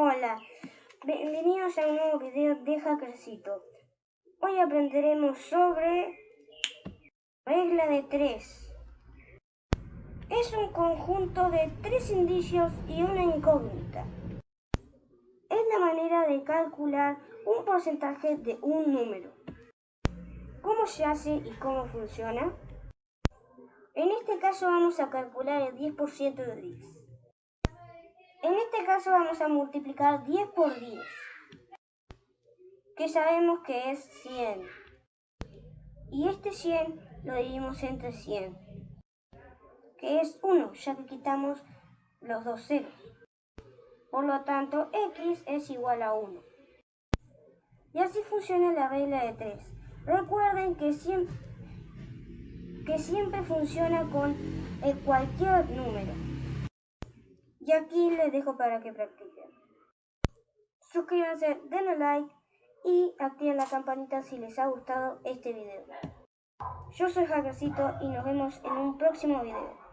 Hola, bienvenidos a un nuevo video de Hackercito. Hoy aprenderemos sobre regla de tres. Es un conjunto de tres indicios y una incógnita. Es la manera de calcular un porcentaje de un número. ¿Cómo se hace y cómo funciona? En este caso vamos a calcular el 10% de 10. Este caso vamos a multiplicar 10 por 10, que sabemos que es 100. Y este 100 lo dividimos entre 100, que es 1, ya que quitamos los dos ceros. Por lo tanto, x es igual a 1. Y así funciona la regla de 3. Recuerden que siempre, que siempre funciona con cualquier número. Y aquí les dejo para que practiquen. Suscríbanse, denle like y activen la campanita si les ha gustado este video. Yo soy Hackercito y nos vemos en un próximo video.